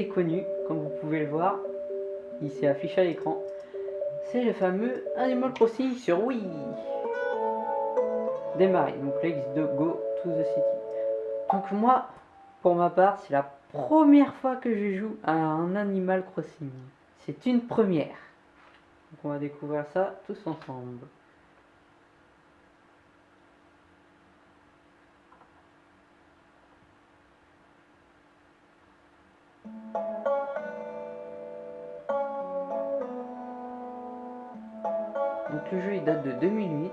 connu, comme vous pouvez le voir, il s'est affiché à l'écran. C'est le fameux Animal Crossing sur Wii. Démarrer, donc let's go to the city. Donc moi, pour ma part, c'est la première fois que je joue à un Animal Crossing. C'est une première. Donc on va découvrir ça tous ensemble. Donc le jeu il date de 2008.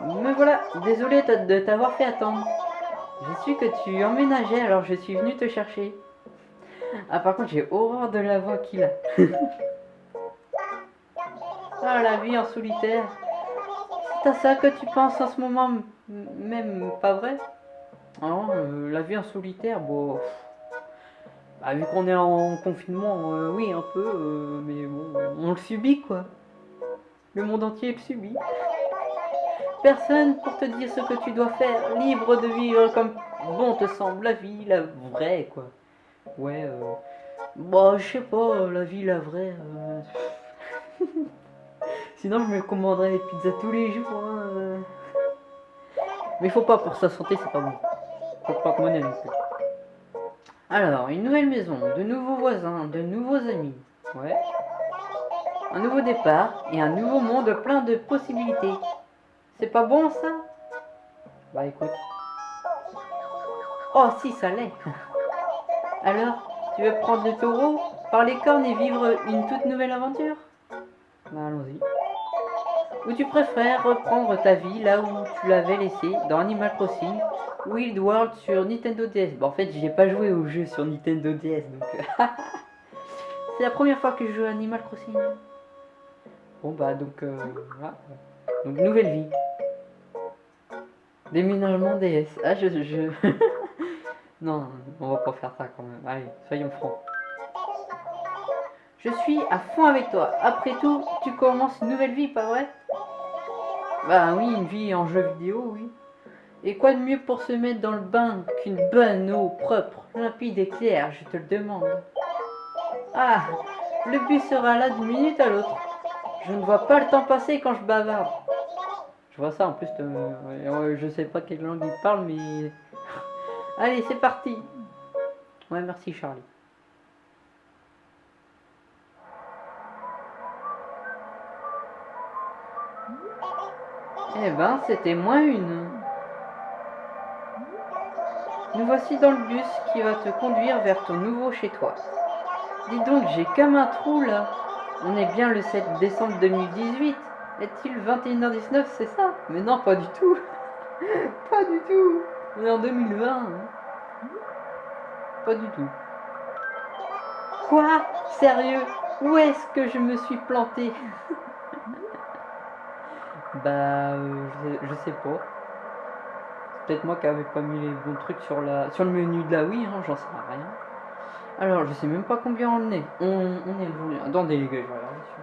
Me voilà, désolé de t'avoir fait attendre. Je suis que tu emménageais alors je suis venu te chercher. Ah par contre j'ai horreur de la voix qu'il a. ah la vie en solitaire. À ça que tu penses en ce moment même, pas vrai? Non, euh, la vie en solitaire, bon... Bah, vu qu'on est en confinement, euh, oui un peu, euh, mais bon, on le subit quoi. Le monde entier le subit. Personne pour te dire ce que tu dois faire, libre de vivre comme bon te semble, la vie, la vraie, quoi. Ouais. Bah, je sais pas, la vie, la vraie... Sinon, je me commanderais des pizzas tous les jours, hein. Mais faut pas, pour sa santé, c'est pas bon. Faut pas que. Alors, une nouvelle maison, de nouveaux voisins, de nouveaux amis. Ouais. Un nouveau départ et un nouveau monde plein de possibilités. C'est pas bon ça? Bah écoute. Oh si, ça l'est. Alors, tu veux prendre le taureau par les cornes et vivre une toute nouvelle aventure? Bah allons-y. Ou tu préfères reprendre ta vie là où tu l'avais laissé dans Animal Crossing Wild World sur Nintendo DS. Bah en fait, j'ai pas joué au jeu sur Nintendo DS donc. C'est la première fois que je joue à Animal Crossing. Bon bah donc euh, voilà. Donc nouvelle vie. Déménagement DS. Ah, je... je... non, on va pas faire ça quand même. Allez, soyons francs. Je suis à fond avec toi. Après tout, tu commences une nouvelle vie, pas vrai? Bah oui, une vie en jeu vidéo, oui. Et quoi de mieux pour se mettre dans le bain qu'une bonne eau propre, limpide et claire, je te le demande. Ah, le but sera là d'une minute à l'autre. Je ne vois pas le temps passer quand je bavarde. Je vois ça en plus, de, je sais pas quelle langue il parle, mais... Allez, c'est parti Ouais, merci Charlie. Eh ben, c'était moins une. Nous voici dans le bus qui va te conduire vers ton nouveau chez toi. Dis donc, j'ai comme un trou là. On est bien le 7 décembre 2018. Est-il 21h19, c'est ça? Mais non, pas du tout. pas du tout. On est en 2020. Hein. Pas du tout. Quoi? Sérieux? Où est-ce que je me suis planté Bah, euh, je, sais pas. C'est peut-être moi qui avais pas mis les bons trucs sur, la, sur le menu de la Wii, hein, j'en sais rien. Alors, je sais même pas combien on est. On, est le Attendez les gars, je vais regarder sur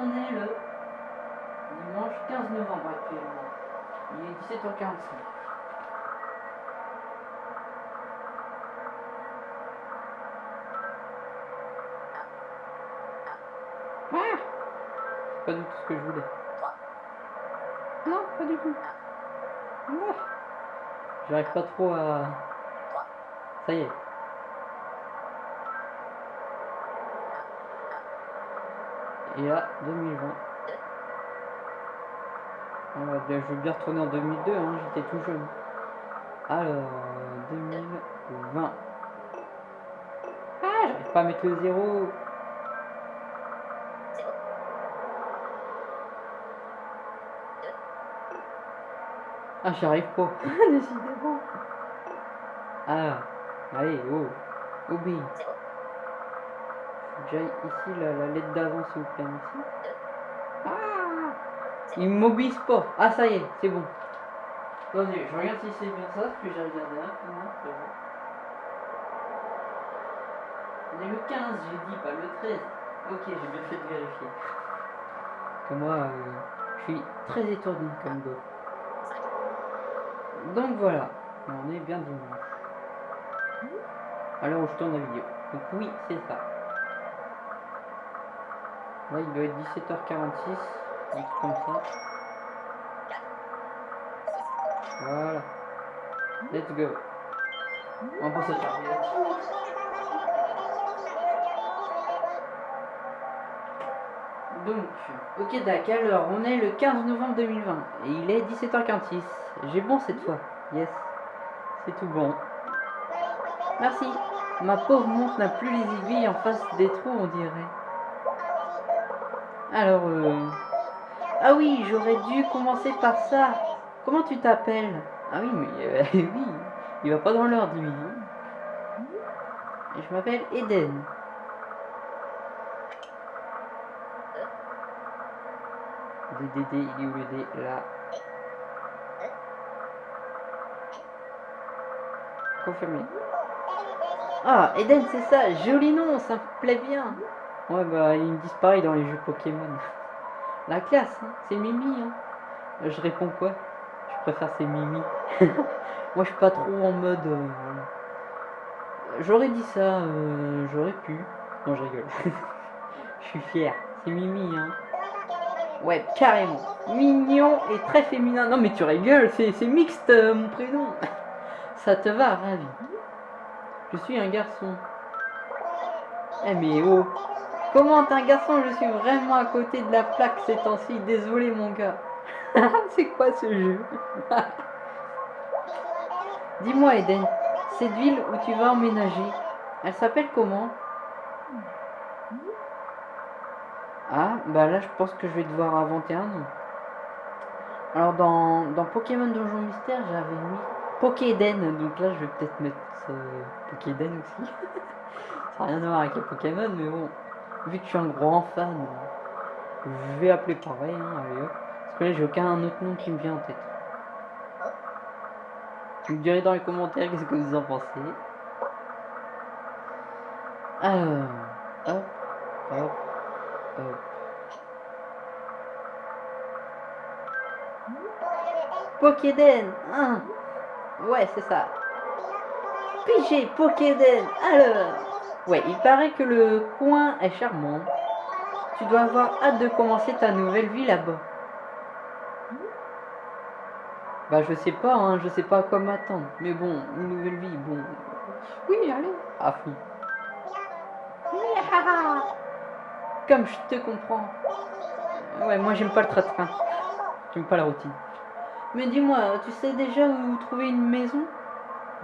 On est le dimanche 15 novembre actuellement. Il est 17h45. Ah Pas du tout ce que je voulais. Non, pas du tout. Ah. J'arrive pas trop à... Ça y est. et à 2020. je veux bien retourner en 2002, hein, j'étais tout jeune. Alors, 2020. Ah, j'arrive pas à mettre le zéro. Ah, j'y arrive pas. Décidément. Ah, allez, oh, obéis déjà ici la, la lettre d'avant s'il vous plaît ici. Ah Il m'oblige pas. Ah ça y est, c'est bon. Attendez, je regarde si c'est bien ça, que j'ai regardé un peu. On est le 15, j'ai dit, pas le 13. Ok, j'ai bien fait de vérifier. Parce que moi, euh, je suis très étourdi comme go. Donc voilà, on est bien dimanche. À où je tourne la vidéo. Donc oui, c'est ça. Là, il doit être 17h46, un truc comme ça. Voilà. Let's go. On va pas se tarder là-dessus. Donc, ok d'accord, alors on est le 15 novembre 2020 et il est 17h46. J'ai bon cette fois, yes, c'est tout bon. Merci, ma pauvre montre n'a plus les aiguilles en face des trous on dirait. Alors, euh... ah oui, j'aurais dû commencer par ça. Comment tu t'appelles? Ah oui, mais euh, oui, il va pas dans l'ordre lui. je m'appelle Eden. DDD, il est où le D Là? Ah, Eden, c'est ça, joli nom, ça me plaît bien. Ouais, bah, il me disparaît dans les jeux Pokémon. La classe, hein, c'est Mimi. Hein. Euh, Je réponds quoi? Je préfère c'est Mimi. Moi, je suis pas trop en mode. euh, J'aurais dit ça, euh, j'aurais pu. Non, je rigole. Je suis fier. C'est Mimi, hein. Ouais, carrément. Mignon et très féminin. Non, mais tu rigoles, c'est c'est mixte mon prénom. Ça te va, ravi. Je suis un garçon. Eh, mais oh. Comment t'es un garçon? Je suis vraiment à côté de la plaque ces temps-ci. Désolé, mon gars. c'est quoi ce jeu? Dis-moi, Eden, cette ville où tu vas emménager, elle s'appelle comment? Ah, bah là, je pense que je vais devoir inventer un nom. Alors, dans, dans Pokémon Donjon Mystère, j'avais mis Pokéden. Donc là, je vais peut-être mettre euh, Pokéden aussi. Ça n'a rien à voir avec les Pokémon, mais bon, vu que je suis un grand fan, je vais appeler pareil. Hein, allez. Parce que là, j'ai aucun autre nom qui me vient en tête. Vous me direz dans les commentaires qu'est-ce que vous en pensez? Alors, hop, hop, hop. Pokéden hein. Ouais, c'est ça. Pigé Pokéden Alors Ouais, il paraît que le coin est charmant. Tu dois avoir hâte de commencer ta nouvelle vie là-bas. Bah je sais pas, hein, je sais pas à quoi m'attendre. Mais bon, une nouvelle vie, bon. Oui, allez, à fond. Comme je te comprends. Ouais, moi j'aime pas le train-train. J'aime pas la routine. Mais dis-moi, tu sais déjà où trouver une maison?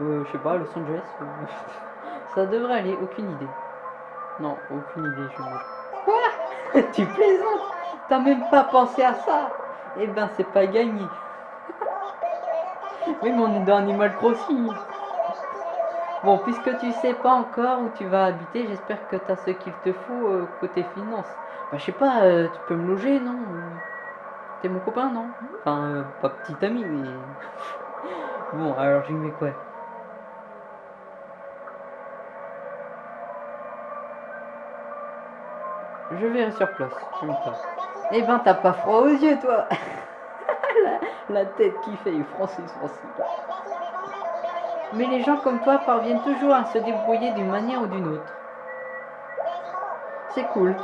Euh, je sais pas, Los Angeles euh, Ça devrait aller, aucune idée. Non, aucune idée, je me... Quoi? Tu plaisantes? T'as même pas pensé à ça? Eh ben, c'est pas gagné. oui, mais on est dans Animal Crossing. Bon, puisque tu sais pas encore où tu vas habiter, j'espère que t'as ce qu'il te faut euh, côté finance. Bah, je sais pas, euh, tu peux me loger, non? Mon copain, non? Enfin, euh, pas petit ami, mais... bon, alors j'y mets quoi? Je verrai sur place, je. Eh ben, t'as pas froid aux yeux, toi la, tête qui fait, Francis, Francis. Mais les gens comme toi parviennent toujours à se débrouiller d'une manière ou d'une autre. C'est cool.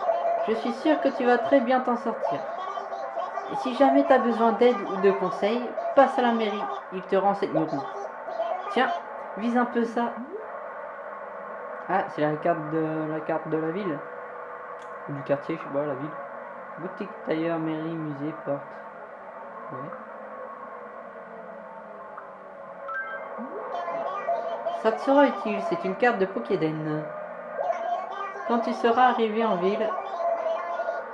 Je suis sûre que tu vas très bien t'en sortir. Si jamais tu as besoin d'aide ou de conseils, passe à la mairie, ils te renseigneront. Tiens, vise un peu ça. Ah, c'est la carte de la carte de la ville. Ou du quartier, je sais pas, la ville. Boutique, tailleur, mairie, musée, porte. Ouais. Ça te sera utile, c'est une carte de Pokéden. Quand tu seras arrivé en ville,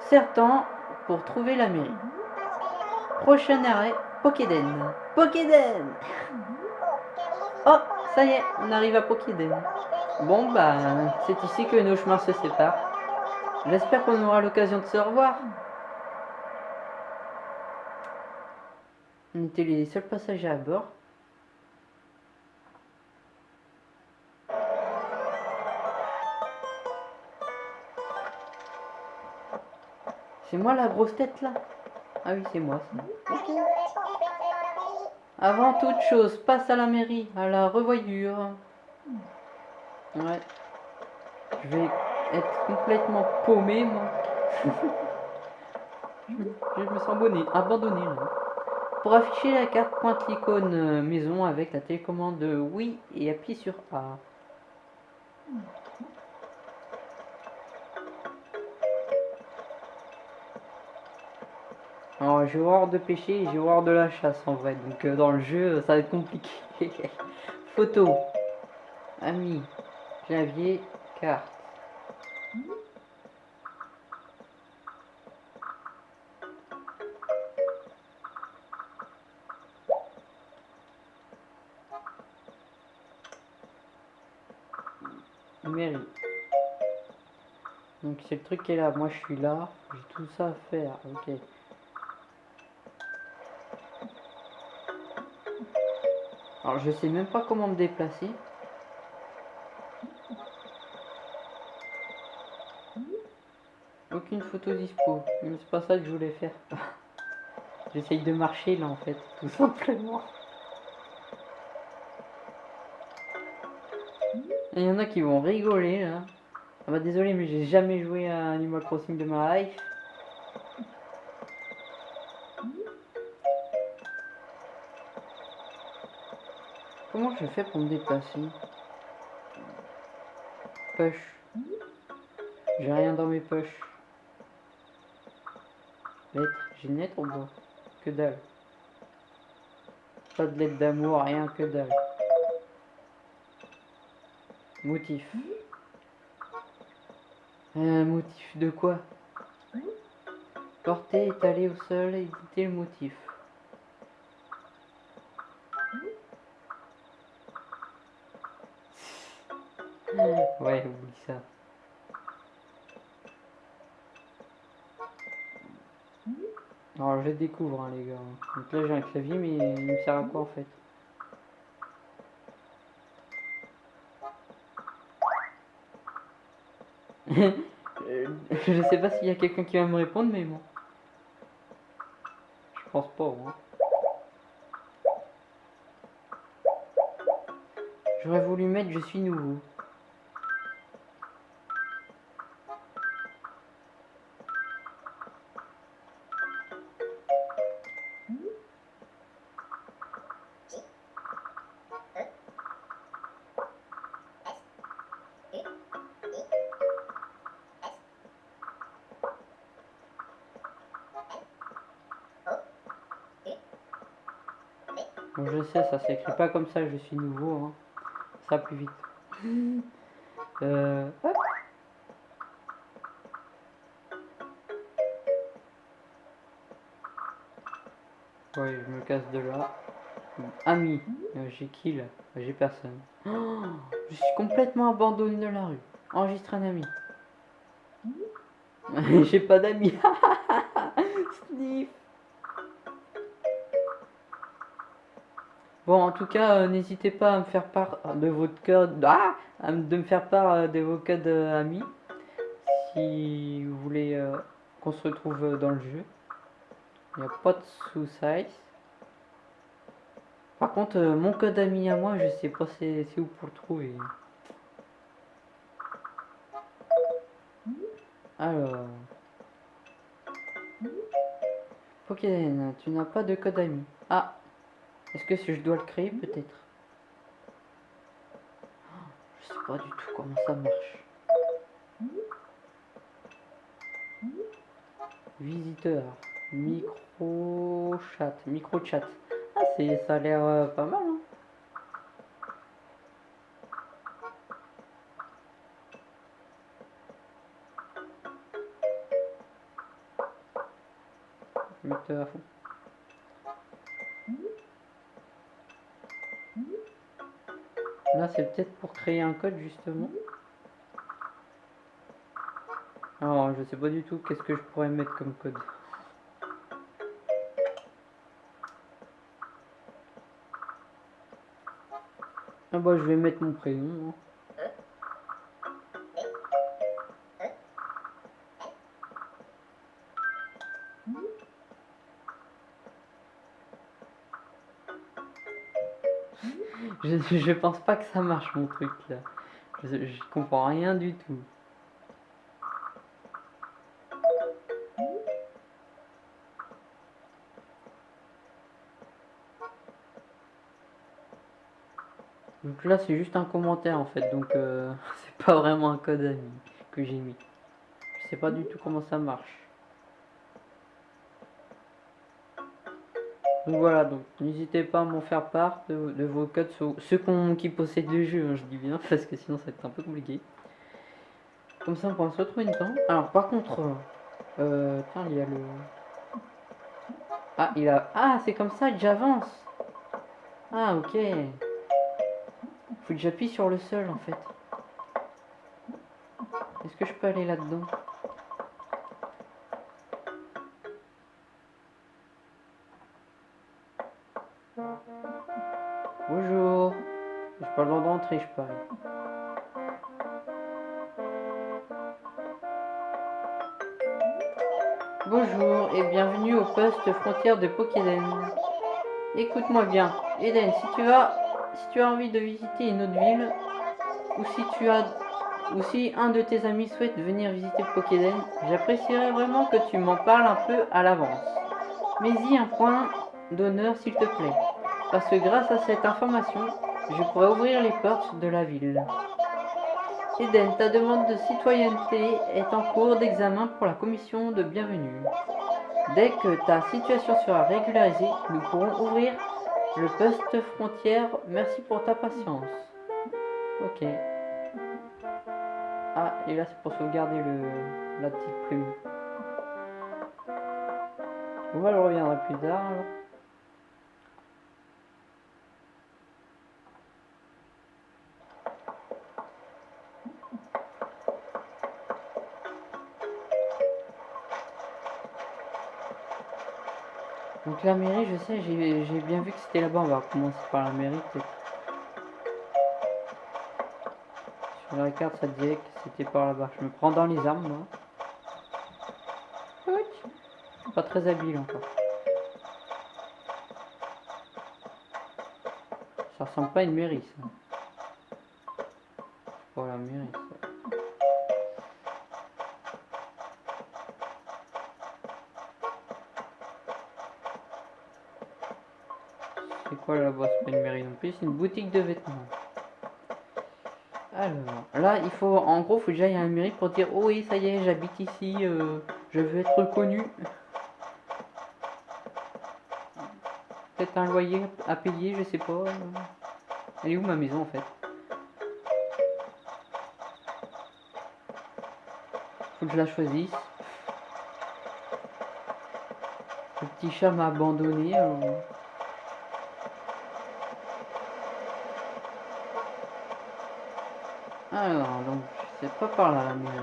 certain pour trouver la mairie. Prochain arrêt, Pokéden. Pokéden Oh, ça y est, on arrive à Pokéden. Bon bah, c'est ici que nos chemins se séparent. J'espère qu'on aura l'occasion de se revoir. On était les seuls passagers à bord. C'est moi la grosse tête là ah oui, c'est moi. ça. Avant toute chose, passe à la mairie, à la revoyure. Ouais. Je vais être complètement paumé, moi. je, me, sens abonné, abandonné là. Pour afficher la carte, pointe l'icône euh, maison avec la télécommande oui et appuie sur A. Alors j'ai horreur de pêcher et j'ai horreur de la chasse en vrai. Donc euh, dans le jeu ça va être compliqué. Photo. Ami. Clavier. Carte. Mairie. Donc c'est le truc qui est là. Moi je suis là. J'ai tout ça à faire. Ok. Alors je sais même pas comment me déplacer. Aucune photo dispo. Mais c'est pas ça que je voulais faire. J'essaye de marcher là en fait, tout simplement. Il y en a qui vont rigoler là. Ah bah désolé mais j'ai jamais joué à Animal Crossing de ma life. Je fais pour me déplacer? Poche. J'ai rien dans mes poches. Lettre. J'ai une lettre ou pas Que dalle. Pas de lettre d'amour, rien que dalle. Motif. Un motif de quoi? Porter, étaler au sol, éditer le motif. Découvre hein, les gars. Donc là j'ai un clavier mais il me sert à quoi en fait? Je sais pas s'il y a quelqu'un qui va me répondre mais bon. Je pense pas. Hein. J'aurais voulu mettre je suis nouveau. Ça s'écrit pas comme ça, je suis nouveau. Hein. Ça plus vite. Euh. Ouais, je me casse de là. Ami, Euh, j'ai qui là J'ai personne. Oh, je suis complètement abandonné de la rue. Enregistre un ami. j'ai pas d'amis. Bon, en tout cas, euh, n'hésitez pas à me faire part de votre code, ah, à me- de me faire part euh, de vos codes euh, amis, si vous voulez euh, qu'on se retrouve euh, dans le jeu. Il n'y a pas de sous-size. Par contre, euh, mon code ami à moi, je sais pas c'est où pour le trouver. Alors. Pokéden, tu n'as pas de code ami. Ah, est-ce que si je dois le créer peut-être? Je sais pas du tout comment ça marche. Visiteur, micro chat, micro chat. Ah ça a l'air euh, pas mal. Hein créer un code justement. Alors, je sais pas du tout qu'est-ce que je pourrais mettre comme code. Ah bah, je vais mettre mon prénom. hein. Je, pense pas que ça marche mon truc là. Je, je comprends rien du tout. Donc là c'est juste un commentaire en fait, donc euh, c'est pas vraiment un code ami que j'ai mis. Je sais pas du tout comment ça marche. Donc voilà, donc n'hésitez pas à m'en faire part de, vos codes, ceux qui possèdent le jeu, hein, je dis bien, parce que sinon ça va être un peu compliqué. Comme ça on pourra se retrouver une temps. Alors par contre, euh, il y a le... Ah, il a... Ah, c'est comme ça que j'avance Ah, ok. Faut que j'appuie sur le sol en fait. Est-ce que je peux aller là-dedans? Bonjour et bienvenue au poste frontière de Pokéden. Écoute-moi bien, Eden, si tu as si tu as envie de visiter une autre ville ou si tu as ou si un de tes amis souhaite venir visiter Pokéden, j'apprécierais vraiment que tu m'en parles un peu à l'avance. Mais y un point d'honneur s'il te plaît, parce que grâce à cette information, je pourrais ouvrir les portes de la ville. Eden, ta demande de citoyenneté est en cours d'examen pour la commission de bienvenue. Dès que ta situation sera régularisée, nous pourrons ouvrir le poste frontière. Merci pour ta patience. Ok. Ah, et là c'est pour sauvegarder le, la petite plume. On va le reviendra plus tard. La mairie, je sais, j'ai bien vu que c'était là-bas. On va commencer par la mairie. Sur la carte, ça disait que c'était par là-bas. Je me prends dans les armes, moi. Pas très habile encore. Ça ressemble pas à une mairie, ça. C'est pas la ça. C'est pas une mairie non plus, c'est une boutique de vêtements. Alors, là, il faut, en gros, faut que j'aille à la mairie pour dire, oh oui, ça y est, j'habite ici, euh, je veux être reconnu. Peut-être un loyer à payer, je sais pas. Elle est où ma maison en fait? Faut que je la choisisse. Le petit chat m'a abandonné. alors. Alors, donc, c'est pas par là mairie.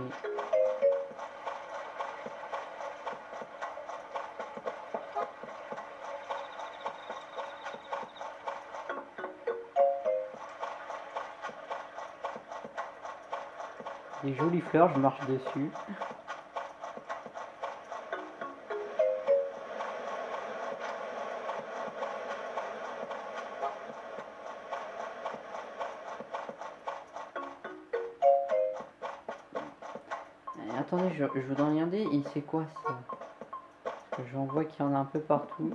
Des jolies fleurs, je marche dessus. Je, je voudrais regarder, et c'est quoi ça? J'en vois qu'il y en a un peu partout.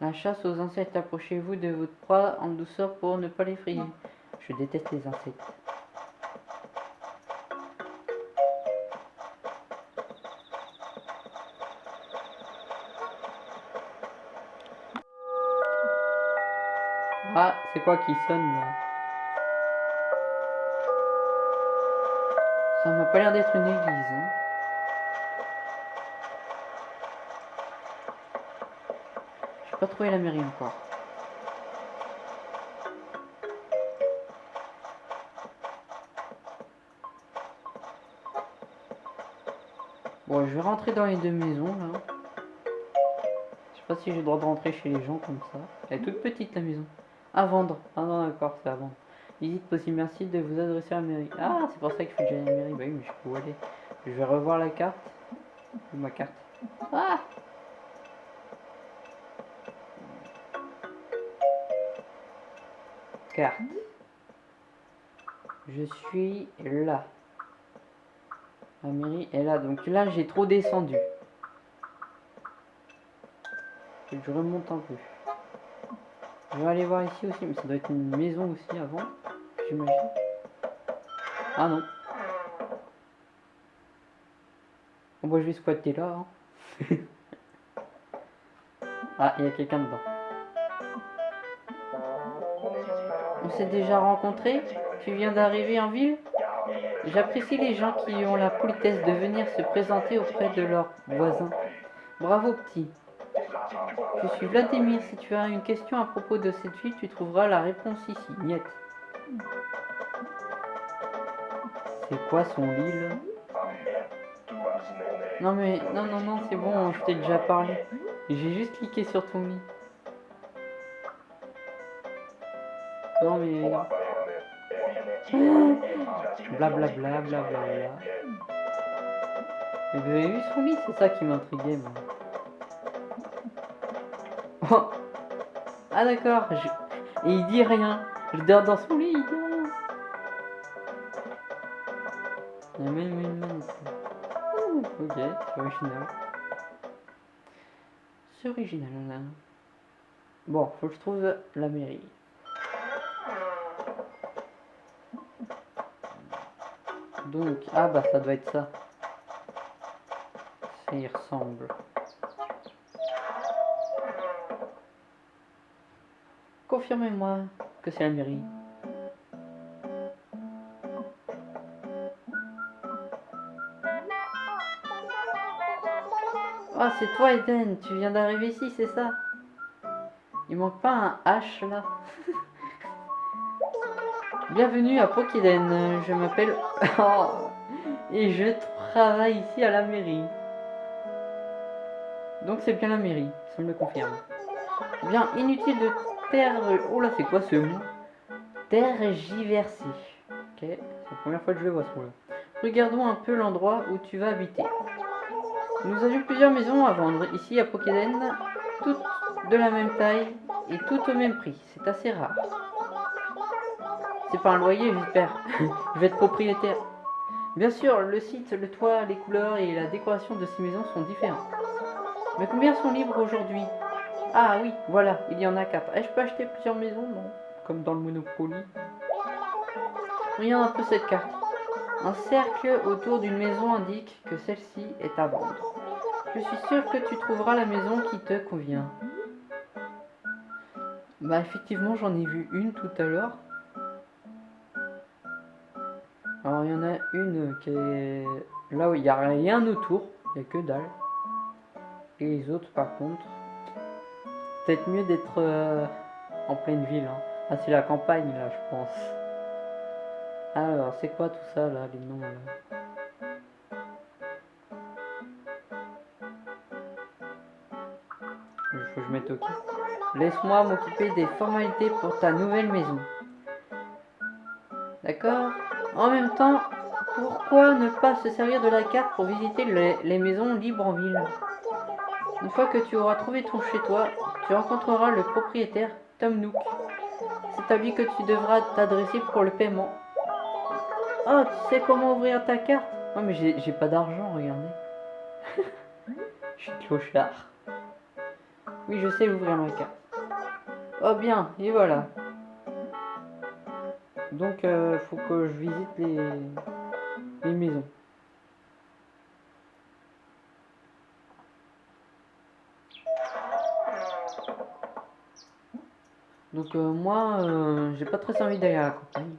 La chasse aux insectes, approchez-vous de votre proie en douceur pour ne pas l'effrayer. Je déteste les insectes. Ah, c'est quoi qui sonne là? Pas l'air d'être une église. Hein. J'ai pas trouvé la mairie encore. Bon, je vais rentrer dans les deux maisons là. Je sais pas si j'ai le droit de rentrer chez les gens comme ça. Elle est toute petite la maison. À vendre. Ah non, d'accord, c'est à vendre. Visite possible, merci de vous adresser à la mairie. Ah, c'est pour ça qu'il faut que j'aille à la mairie. Bah oui, mais je peux aller. Je vais revoir la carte. Ma carte Ah carte. Je suis là. La mairie est là. Donc là, j'ai trop descendu. Je remonte un peu. Je vais aller voir ici aussi, mais ça doit être une maison aussi avant, Ah non. Bon, bah, je vais squatter là. hein. ah, il y a quelqu'un dedans. On s'est déjà rencontrés Tu viens d'arriver en ville J'apprécie les gens qui ont la politesse de venir se présenter auprès de leurs voisins. Bravo petit. Je suis Vladimir. Si tu as une question à propos de cette ville, tu trouveras la réponse ici. Niet. C'est quoi son lit là Non mais non non non c'est bon, je t'ai déjà parlé. J'ai juste cliqué sur ton lit. Non mais blablabla blablabla. Mais vous avez vu son lit, c'est ça qui m'intriguait moi. Oh. Ah d'accord, je- et il dit rien. Je dors dans son lit, il dit C'est original. C'est original là. Bon, faut que je trouve la mairie. Donc, ah bah ça doit être ça. Ça y ressemble. Confirmez-moi que c'est la mairie. C'est toi Eden, tu viens d'arriver ici, c'est ça? Il manque pas un H là Bienvenue à Pokiden, je m'appelle... Et je travaille ici à la mairie. Donc c'est bien la mairie, ça me le confirme. Bien, inutile de terre... Oh là, c'est quoi ce mot? Tergiverser. Ok, c'est la première fois que je le vois ce mot-là. Regardons un peu l'endroit où tu vas habiter. Nous avions plusieurs maisons à vendre ici à Pokeden, toutes de la même taille et toutes au même prix. C'est assez rare. C'est pas un loyer, j'espère. je vais être propriétaire. Bien sûr, le site, le toit, les couleurs et la décoration de ces maisons sont différents. Mais combien sont libres aujourd'hui? Ah oui, voilà, il y en a quatre. Et je peux acheter plusieurs maisons Non? Comme dans le Monopoly. Regarde un peu cette carte. Un cercle autour d'une maison indique que celle-ci est à vendre. Je suis sûr que tu trouveras la maison qui te convient. Bah effectivement j'en ai vu une tout à l'heure. Alors il y en a une qui est là où il n'y a rien autour, il n'y a que dalle. Et les autres par contre, peut-être mieux d'être euh, en pleine ville. hein. Ah c'est la campagne là je pense. Alors c'est quoi tout ça là, les noms là? Laisse-moi m'occuper des formalités pour ta nouvelle maison. D'accord? En même temps, pourquoi ne pas se servir de la carte pour visiter les, maisons libres en ville? Une fois que tu auras trouvé ton chez-toi, tu rencontreras le propriétaire, Tom Nook. C'est à lui que tu devras t'adresser pour le paiement. Oh, tu sais comment ouvrir ta carte? Oh, mais j'ai j'ai pas d'argent, regardez. Je suis clochard. Oui, je sais ouvrir ma carte. Oh bien, et voilà. Donc, euh, faut que je visite les, les maisons. Donc, euh, moi, euh, j'ai pas très envie d'aller à la campagne.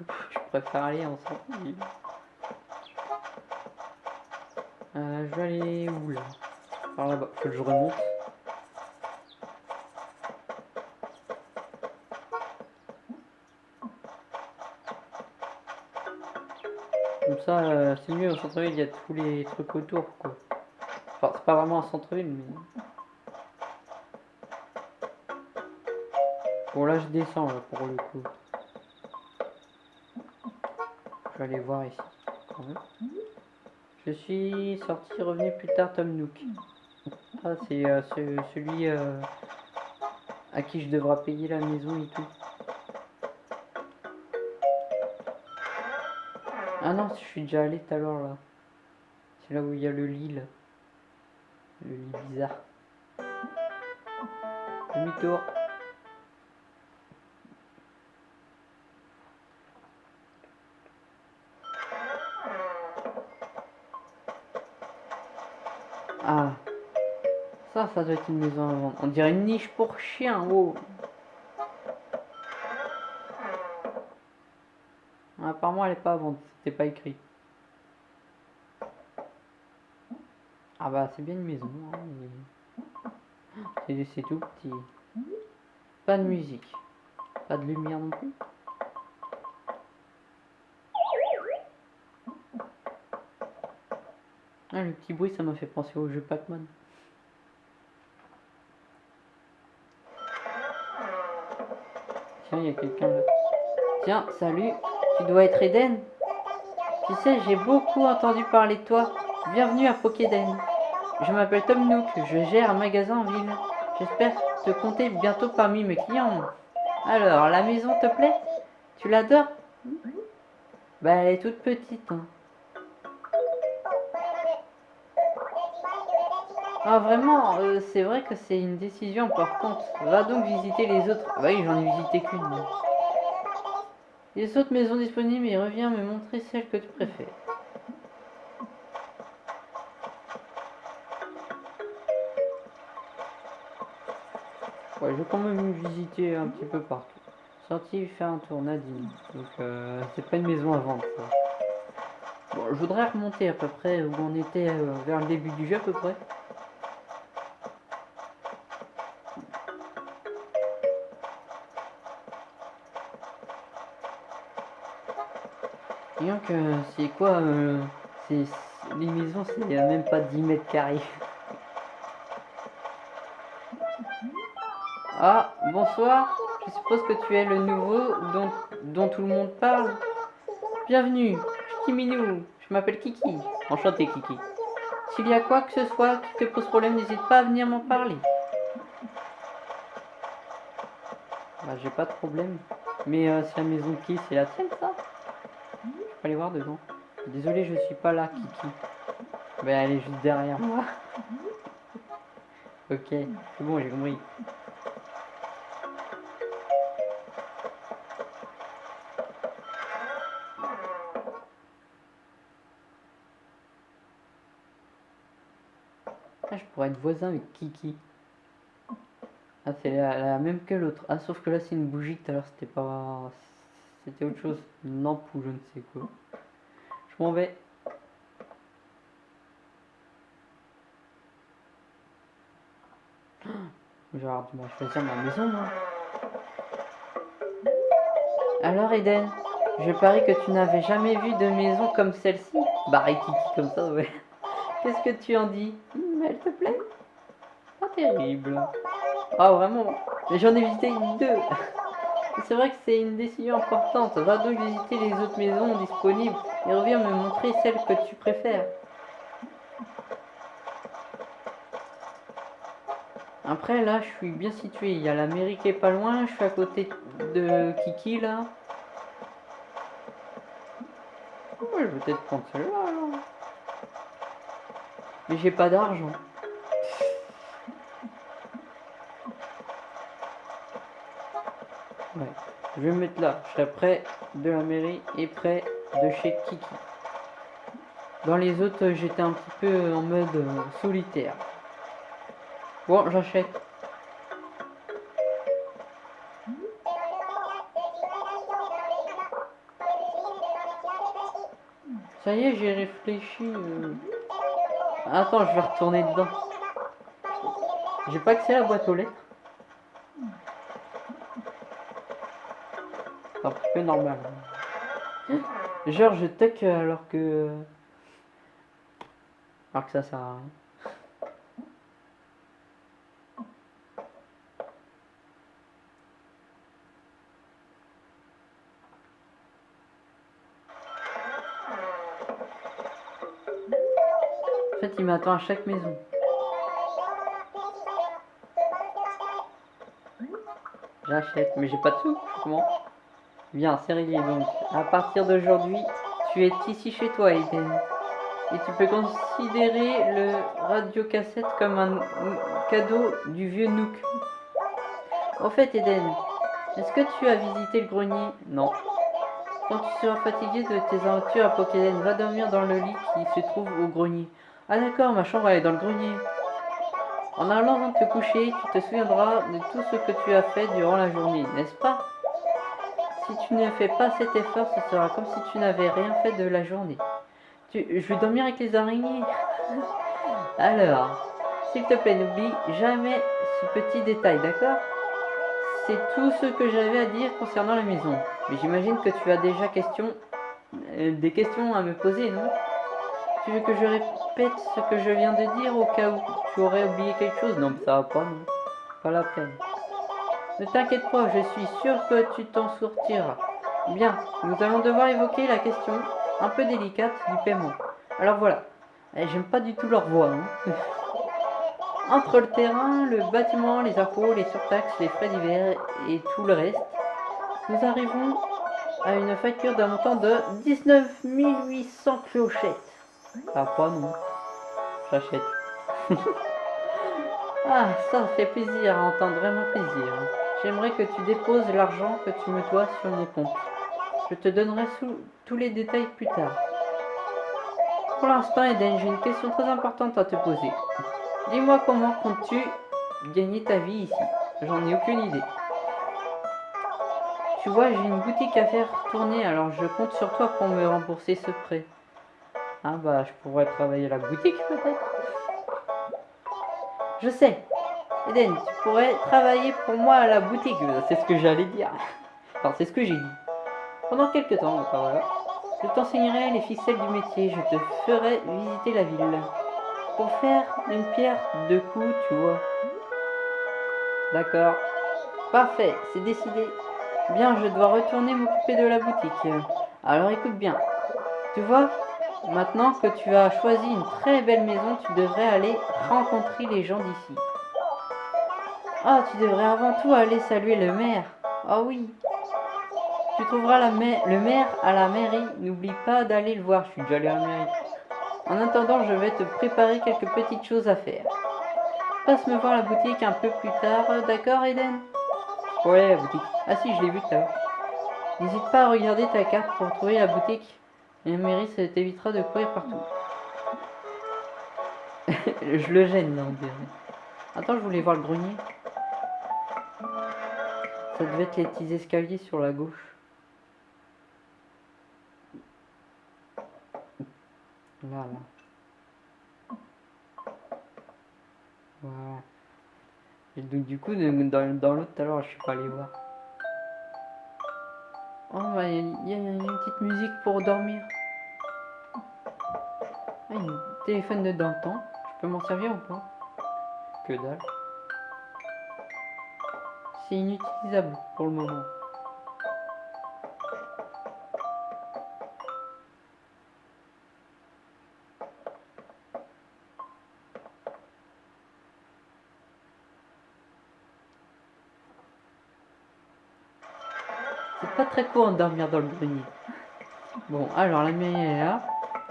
Je préfère aller en centre-ville. Euh, je vais aller où là? Par là-bas, que je remonte. Ça, euh, c'est mieux au centre-ville, il y a tous les trucs autour. Enfin, c'est pas vraiment un centre-ville, mais... Bon, là, je descends, pour le coup. Je vais aller voir ici. Je suis sorti, revenu plus tard, Tom Nook. Ah, c'est euh, ce- celui euh, à qui je devrais payer la maison et tout. Ah non, je suis déjà allé tout à l'heure là. C'est là où il y a le lit là. Le lit bizarre. Demi-tour. Ah. Ça, ça doit être une maison à vendre. On dirait une niche pour chien. Oh. Apparemment, elle est pas à vendre. C'était pas écrit. Ah bah, c'est bien une maison. hein, c'est tout petit. Pas de musique. Pas de lumière non plus. Ah, le petit bruit, ça m'a fait penser au jeu Pac-Man. Tiens, il y a quelqu'un là. Tiens, salut, tu dois être Eden Tu sais, j'ai beaucoup entendu parler de toi. Bienvenue à Pokéden. Je m'appelle Tom Nook, je gère un magasin en ville. J'espère te compter bientôt parmi mes clients. Alors, la maison te plaît? Tu l'adores? Bah, elle est toute petite. hein. Ah vraiment, euh, c'est vrai que c'est une décision importante. Va donc visiter les autres. Oui, j'en ai visité qu'une. Les autres maisons disponibles et reviens me montrer celle que tu préfères. Ouais, je vais quand même visiter un petit peu partout. Sorti faire un tour, Nadine. Donc, euh, c'est pas une maison à vendre. Bon, je voudrais remonter à peu près où on était euh, vers le début du jeu, à peu près. Disons que c'est quoi euh, c'est Les maisons, c'est même pas 10 mètres carrés. Ah, bonsoir. Je suppose que tu es le nouveau dont, dont tout le monde parle. Bienvenue, Minou. Je m'appelle Kiki. Enchanté, Kiki. S'il y a quoi que ce soit qui te pose problème, n'hésite pas à venir m'en parler. Bah, j'ai pas de problème. Mais euh, c'est la maison qui? C'est la tienne, ça? Peux aller voir dedans. Désolé, je suis pas là, Kiki. Bah, elle est juste derrière moi. ok, c'est bon, j'ai compris. Ah, je pourrais être voisin avec Kiki. Ah, c'est la, la même que l'autre. Ah, sauf que là, c'est une bougie. Tout à l'heure, c'était pas. C'était autre chose. Lampe ou je ne sais quoi. Je m'en vais. Vais avoir du mal à choisir ma maison, moi. Alors, Eden, je parie que tu n'avais jamais vu de maison comme celle-ci. Et Kiki comme ça, ouais. Qu'est-ce que tu en dis? Hmm, Elle te plaît? Pas terrible. Ah, vraiment Mais j'en ai visité deux. C'est vrai que c'est une décision importante. Va donc visiter les autres maisons disponibles et reviens me montrer celle que tu préfères. Après, là, je suis bien situé. Il y a la mairie qui est pas loin. Je suis à côté de Kiki, là. Ouais, je vais peut-être prendre celle-là. Mais j'ai pas d'argent. Je vais me mettre là. Je serai près de la mairie et près de chez Kiki. Dans les autres, j'étais un petit peu en mode euh, solitaire. Bon, j'achète. Ça y est, j'ai réfléchi. euh. Attends, je vais retourner dedans. J'ai pas accès à la boîte aux lettres. Normal. Genre, je toque alors que. Alors que ça sert. En fait, il m'attend à chaque maison. J'achète, mais j'ai pas de sous. Comment? Bien, c'est donc. À partir d'aujourd'hui, Tu es ici chez toi, Eden. Et tu peux considérer le radiocassette comme un cadeau du vieux Nook. Au fait, Eden, est-ce que tu as visité le grenier? Non. Quand tu seras fatigué de tes aventures à Pokéden, va dormir dans le lit qui se trouve au grenier. Ah d'accord, ma chambre est dans le grenier. En allant te coucher, tu te souviendras de tout ce que tu as fait durant la journée, n'est-ce pas? Si tu ne fais pas cet effort, ce sera comme si tu n'avais rien fait de la journée. Tu, je vais dormir avec les araignées. Alors, s'il te plaît, n'oublie jamais ce petit détail, d'accord? C'est tout ce que j'avais à dire concernant la maison. Mais j'imagine que tu as déjà question, euh, des questions à me poser, non? Tu veux que je répète ce que je viens de dire au cas où tu aurais oublié quelque chose? Non, ça va pas, non. Pas la peine. Ne t'inquiète pas, je suis sûr que tu t'en sortiras. Bien, nous allons devoir évoquer la question un peu délicate du paiement. Alors voilà, eh, j'aime pas du tout leur voix. Hein. Entre le terrain, le bâtiment, les impôts, les surtaxes, les frais divers et tout le reste, nous arrivons à une facture d'un montant de 19 800 clochettes. Ah, pas non. J'achète. ah, ça fait plaisir à entendre, vraiment plaisir. J'aimerais que tu déposes l'argent que tu me dois sur mon compte. Je te donnerai tous les détails plus tard. Pour l'instant, Eden, j'ai une question très importante à te poser. Dis-moi comment comptes-tu gagner ta vie ici? J'en ai aucune idée. Tu vois, j'ai une boutique à faire tourner, alors je compte sur toi pour me rembourser ce prêt. Ah bah, je pourrais travailler à la boutique peut-être Je sais. Eden, tu pourrais travailler pour moi à la boutique, c'est ce que j'allais dire. Enfin, c'est ce que j'ai dit. Pendant quelques temps, voilà. Je t'enseignerai les ficelles du métier, je te ferai visiter la ville. Pour faire une pierre de coups, tu vois. D'accord. Parfait, c'est décidé. Bien, je dois retourner m'occuper de la boutique. Alors écoute bien. Tu vois, maintenant que tu as choisi une très belle maison, tu devrais aller rencontrer les gens d'ici. Ah, tu devrais avant tout aller saluer le maire. Ah oui. Tu trouveras le maire à la mairie. N'oublie pas d'aller le voir. Je suis déjà allé à la mairie. En attendant, je vais te préparer quelques petites choses à faire. Passe me voir la boutique un peu plus tard, d'accord Eden Ouais, la boutique. Ah si, je l'ai vu tout. N'hésite pas à regarder ta carte pour trouver la boutique. La mairie, ça t'évitera de courir partout. je le gêne, là, on dirait. Attends, je voulais voir le grenier. Ça devait être les petits escaliers sur la gauche. Là, là. Voilà. Et donc du coup, dans, dans l'autre, alors je suis pas allé voir. Oh, bah, il y, a une petite musique pour dormir. Ah, un téléphone de dans le temps. Je peux m'en servir ou pas? Que dalle. C'est inutilisable pour le moment. pas très court de dormir dans le grenier. Bon, alors la mairie est là.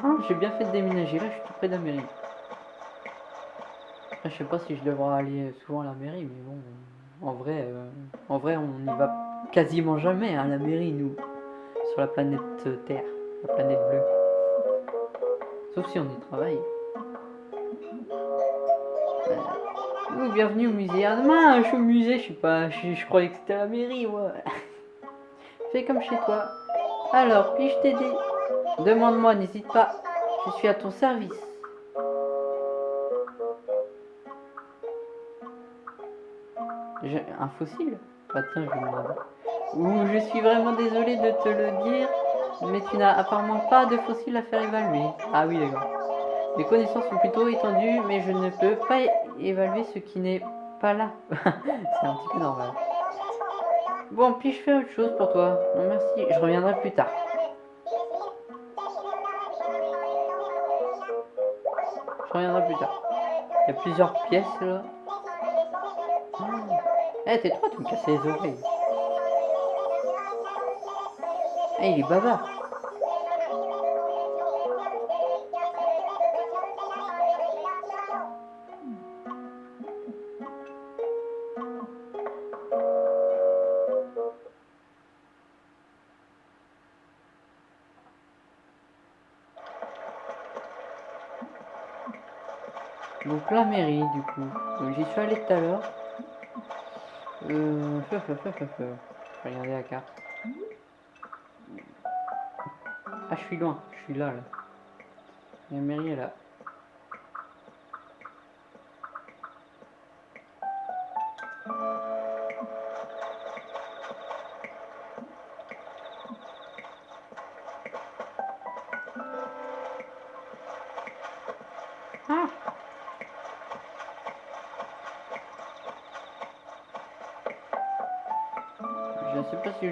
Ah, j'ai bien fait de déménager, là je suis tout près de la mairie. je sais pas si je devrais aller souvent à la mairie, mais bon, en vrai, euh, en vrai on n'y va quasiment jamais à la mairie, nous, sur la planète Terre, la planète bleue. Sauf si on y travaille. Euh, bienvenue au musée. Ah, demain, je suis au musée, je sais pas, je, je croyais que c'était la mairie, ouais. Fais comme chez toi. Alors, puis-je t'aider? Demande-moi, n'hésite pas. Je suis à ton service. Un fossile Bah tiens, je demande. Ouh, je suis vraiment désolé de te le dire, mais tu n'as apparemment pas de fossile à faire évaluer. Ah oui, d'accord. Mes connaissances sont plutôt étendues, mais je ne peux pas évaluer ce qui n'est pas là. C'est un petit peu normal. Bon, puis-je faire autre chose pour toi Non, merci. Je reviendrai plus tard. Je reviendrai plus tard. Il y a plusieurs pièces, là. Eh, t'es toi, tu me casses les oreilles. Eh, il est bavard. Donc la mairie du coup. J'y suis allé tout à l'heure. Euh... Je vais regarder la carte. Ah, je suis loin. Je suis là, là. La mairie est là.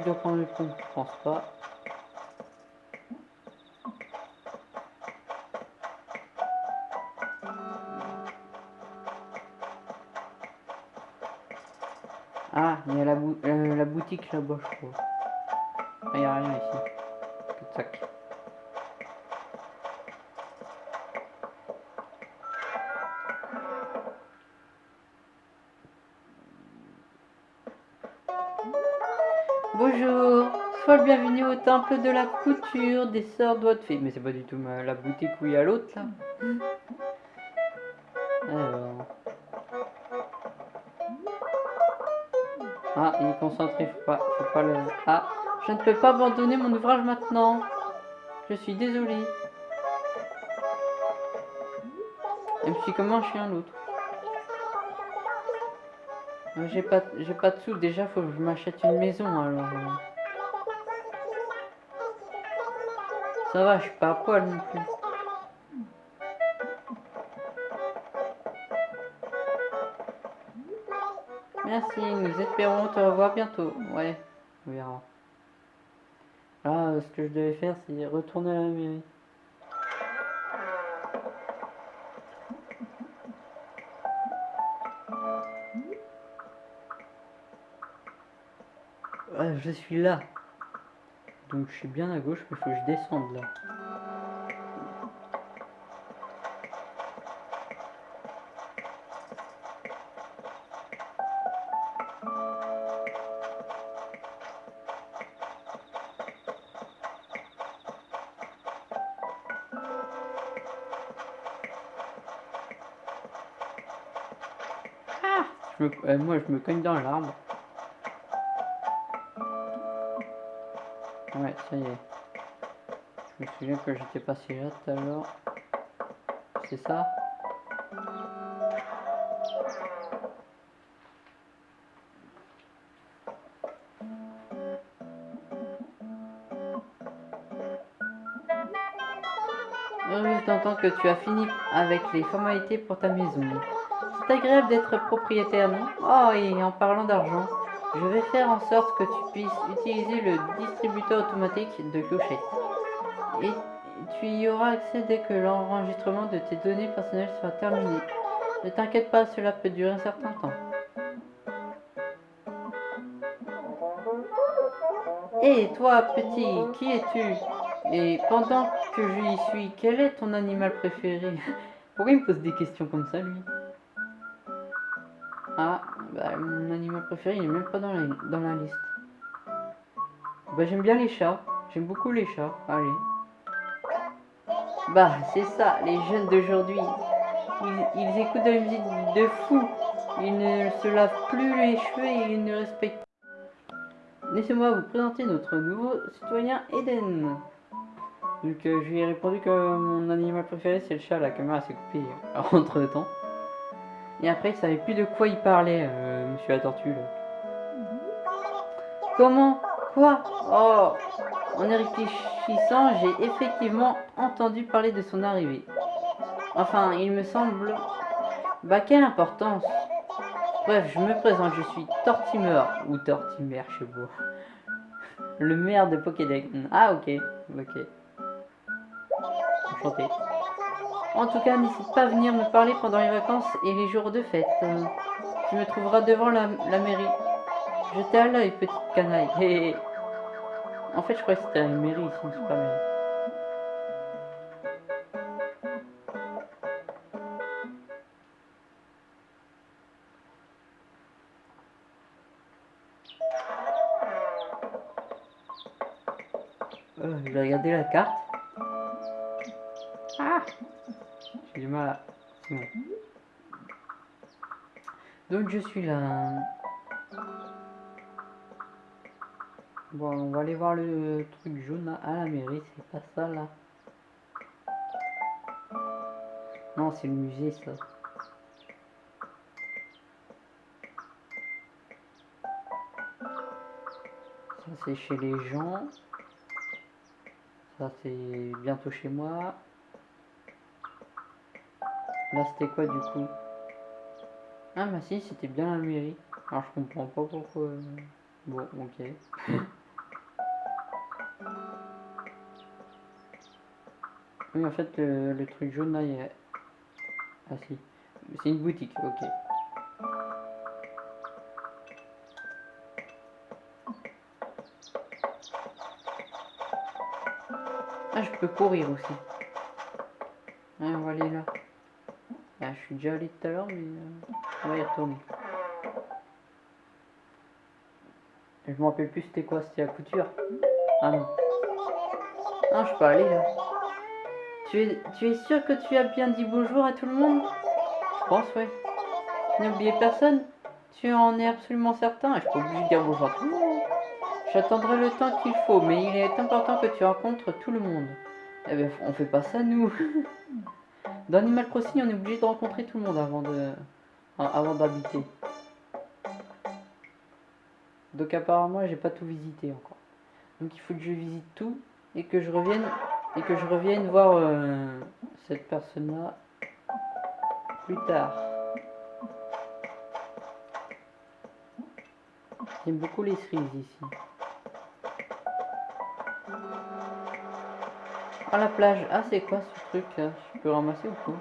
Je dois prendre le pont, je pense pas. Ah, il y a la, euh, la boutique là-bas, je crois. Ah, il n'y a rien ici. Tac. Sois le bienvenu au temple de la couture des sœurs doigts de fée. Mais c'est pas du tout la boutique où il y a l'autre là. Alors. Ah, il est concentré, faut pas, faut pas le. Ah, je ne peux pas abandonner mon ouvrage maintenant. Je suis désolé. Et puis comment un chien l'autre Euh, J'ai pas, j'ai pas de sous. Déjà, faut que je m'achète une maison alors. Ça va, je suis pas à poil non plus. Merci, nous espérons te revoir bientôt. Ouais, on verra. Là, euh, ce que je devais faire, c'est retourner à la mairie. Ouais, je suis là. Donc je suis bien à gauche, mais il faut que je descende là. Je me- euh, moi, je me cogne dans l'arbre. Ouais, ça y est. Je me souviens que j'étais passé là tout à l'heure. C'est ça? Heureuse d'entendre que tu as fini avec les formalités pour ta maison. C'est agréable d'être propriétaire, non? Oh, et en parlant d'argent, je vais faire en sorte que tu puisses utiliser le distributeur automatique de clochettes. Et tu y auras accès dès que l'enregistrement de tes données personnelles sera terminé. Ne t'inquiète pas, cela peut durer un certain temps. Hé, toi, petit, qui es-tu? Et pendant que je y suis, quel est ton animal préféré? Pourquoi il me pose des questions comme ça, lui? Ah, bah, mon animal préféré, il est même pas dans la, dans la liste. Bah, j'aime bien les chats. J'aime beaucoup les chats. Allez. Bah, c'est ça, les jeunes d'aujourd'hui. Ils, ils écoutent de la musique de fou. Ils ne se lavent plus les cheveux et ils ne respectent Laissez-moi vous présenter notre nouveau citoyen Eden. Donc euh, je lui ai répondu que mon animal préféré c'est le chat, la caméra s'est coupée euh, entre temps. Et après il savait plus de quoi il parlait, euh, monsieur la tortue. Comment? Quoi? Oh En y réfléchissant, j'ai effectivement entendu parler de son arrivée. Enfin, il me semble... Bah quelle importance Bref, je me présente, je suis Tortimer, ou Tortimer, je sais. Le maire de Pokédex. Ah ok, ok. Enchanté. En tout cas, n'hésite pas à venir me parler pendant les vacances et les jours de fête. Tu me trouveras devant la, mairie. Je t'ai à l'œil, petite canaille. En fait, je croyais que c'était la mairie ici, c'est pas la mairie. Là. Bon, on va aller voir le truc jaune à la mairie, c'est pas ça là. Non, c'est le musée ça. Ça c'est chez les gens. Ça c'est bientôt chez moi. Là c'était quoi du coup? Ah bah si, c'était bien la mairie. Alors je comprends pas pourquoi. Bon, ok. oui, en fait, le, truc jaune là, il y. Ah si, c'est une boutique, ok. Ah, je peux courir aussi. Ah, on va aller là. Ah, je suis déjà allé tout à l'heure, mais euh, on va y retourner. Je me rappelle plus c'était quoi, c'était la couture? Ah non. Non, je peux aller là. Tu es, tu es sûr que tu as bien dit bonjour à tout le monde? Je pense, ouais. Tu n'as oublié personne? Tu en es absolument certain? Je peux oublier de dire bonjour à tout le monde. J'attendrai le temps qu'il faut, mais il est important que tu rencontres tout le monde. Eh bien, on fait pas ça, nous. Dans Animal Crossing, on est obligé de rencontrer tout le monde avant de, avant d'habiter. Donc apparemment, j'ai pas tout visité encore. Donc il faut que je visite tout et que je revienne et que je revienne voir euh, cette personne-là plus tard. J'aime beaucoup les cerises ici. Ah la plage, ah c'est quoi ce truc là? Je peux ramasser ou quoi?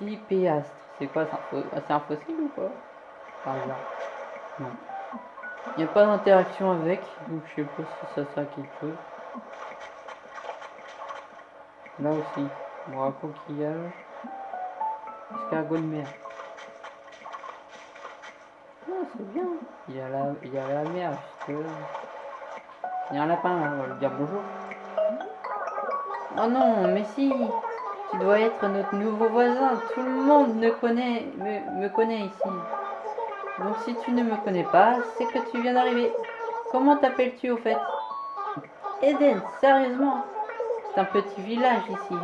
Clipéastre, c'est quoi C'est un, fossile ou quoi. Il n'y a pas d'interaction avec, donc je sais pas si ça sert à quelque chose. Là aussi, bon, coquillage. Escargot de mer. Ah, c'est bien. Il y a la, il y a la mer, Il y a un lapin, là, on va lui dire bonjour. Oh non, mais si Tu dois être notre nouveau voisin. Tout le monde me connaît, me, me connaît ici. Donc si tu ne me connais pas, c'est que tu viens d'arriver. Comment t'appelles-tu au fait? Eden, sérieusement C'est un petit village ici.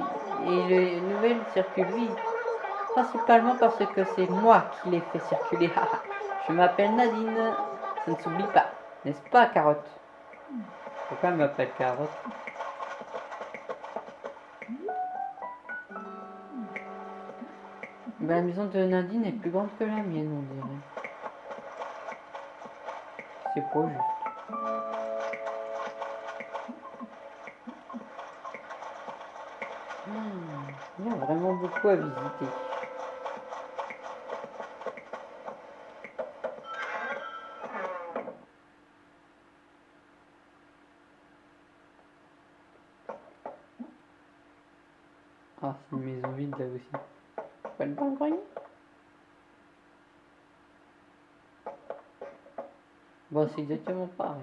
Et les nouvelles circulent vite. Principalement parce que c'est moi qui les fais circuler. Je m'appelle Nadine. Ça ne s'oublie pas. N'est-ce pas, Carotte? Pourquoi elle m'appelle Carotte? Ben, La maison de Nadine est plus grande que la mienne, on dirait. C'est pas juste. Hmm, il y a vraiment beaucoup à visiter. C'est exactement pareil.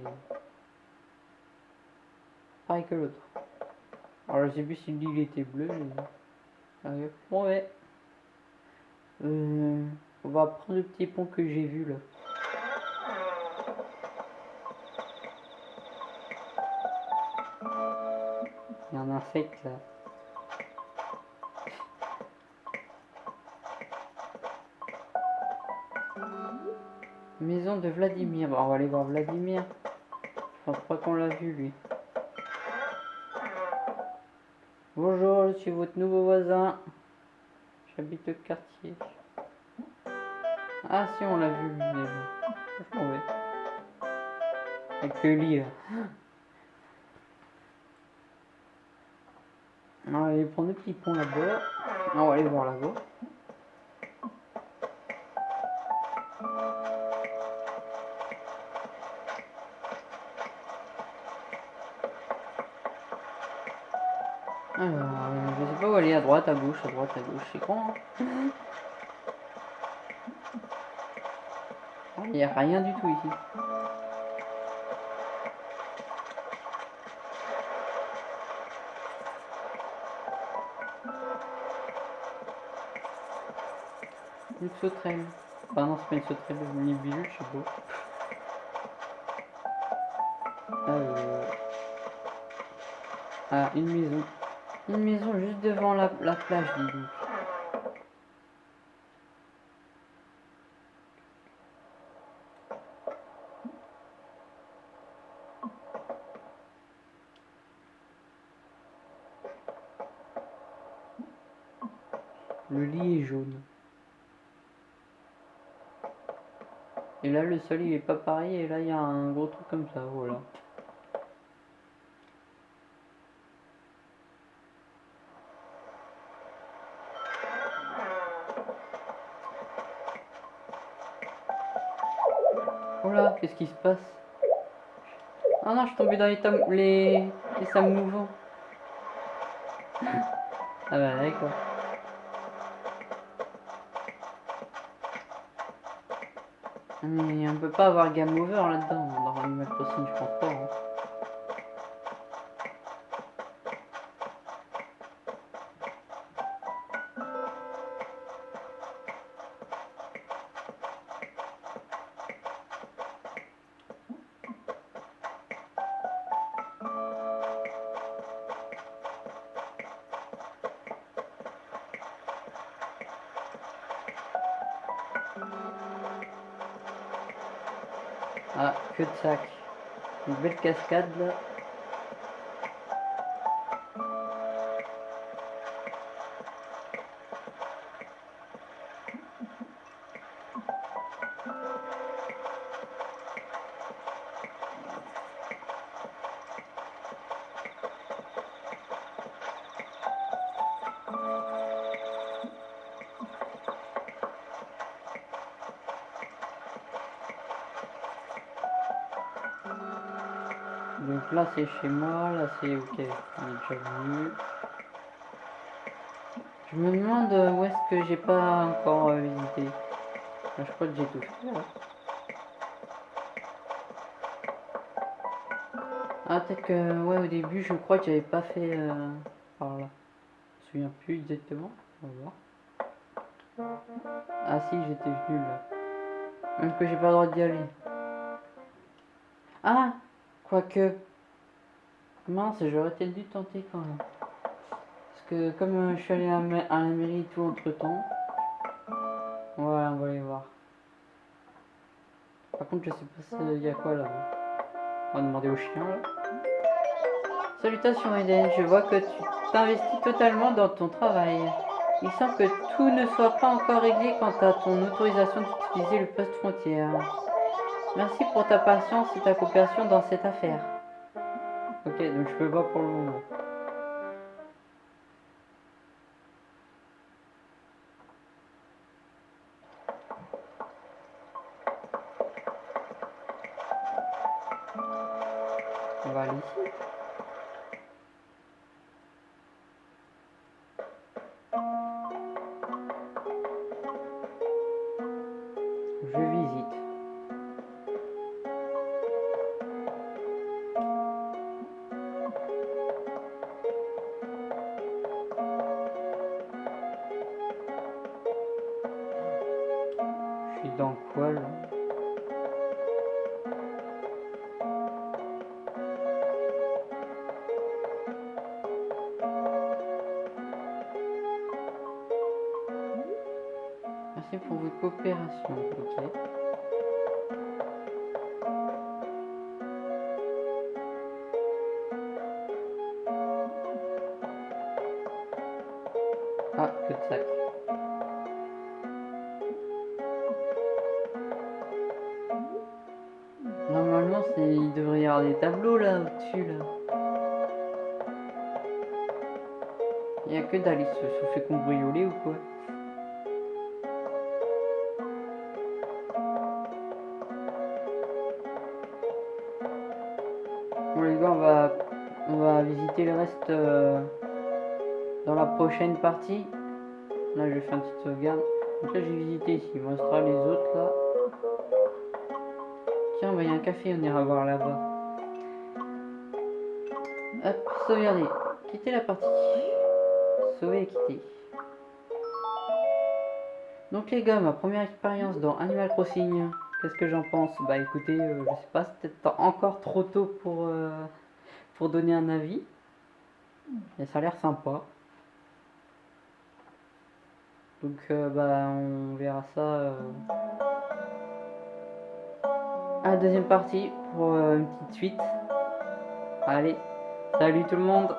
Pareil que l'autre. Alors, je sais plus si l'île était bleue. Mais... Bon, ouais. Euh, on va prendre le petit pont que j'ai vu là. Il y a un insecte là. De Vladimir. on va aller voir Vladimir. Je pense pas qu'on l'a vu, lui. Bonjour, je suis votre nouveau voisin. J'habite le quartier. Ah si, on l'a vu, lui, déjà. Avec le lit. On va aller prendre le petit pont là-bas. On va aller voir là-bas. Aller à droite, à gauche, à droite, à gauche, c'est con. Hein Il n'y a rien du tout ici. Une sauterelle. Enfin non, c'est pas une sauterelle, une libellule, je sais pas. Euh... Ah, une maison. Une maison juste devant la, la plage, dis. Le lit est jaune. Et là, le sol, il est pas pareil. Et là, il y a un gros truc comme ça, voilà. Oh là, qu'est-ce qui se passe? Ah non, je suis tombé dans les, tam- les... les. Ah bah d'accord. Mais on peut pas avoir game over là-dedans, dans Animal Crossing, je pense pas. hein. Cascade. C'est chez moi, là c'est ok. Je me demande où est-ce que j'ai pas encore euh, visité. Je crois que j'ai tout fait. là. Ah peut-être que ouais au début je crois que j'avais pas fait euh, par là. Je me souviens plus exactement. On va voir. Ah si j'étais venu là. Même que j'ai pas le droit d'y aller. Ah Quoique. Mince, j'aurais peut-être dû tenter quand même. Parce que comme euh, je suis allé à, la mairie et tout entre temps. Ouais, on va aller voir. Par contre, je sais pas s'il y a quoi là. On va demander au chien là. Salutations Eden, je vois que tu t'investis totalement dans ton travail. Il semble que tout ne soit pas encore réglé quant à ton autorisation d'utiliser le poste frontière. Merci pour ta patience et ta coopération dans cette affaire. Ok, donc je peux pas pour le moment. Merci pour votre coopération. Prochaine partie. Là, je vais faire une petite sauvegarde. Donc là, j'ai visité ici. Il me restera les autres là. Tiens, il y a un café, on ira voir là-bas. Hop, sauvegarder. Quitter la partie. Sauver et quitter. Donc les gars, ma première expérience dans Animal Crossing, qu'est-ce que j'en pense? Bah écoutez, euh, je sais pas, c'est peut-être encore trop tôt pour, euh, pour donner un avis. Mais ça a l'air sympa. Donc euh, bah on verra ça euh, à la deuxième partie pour euh, une petite suite. Allez, salut tout le monde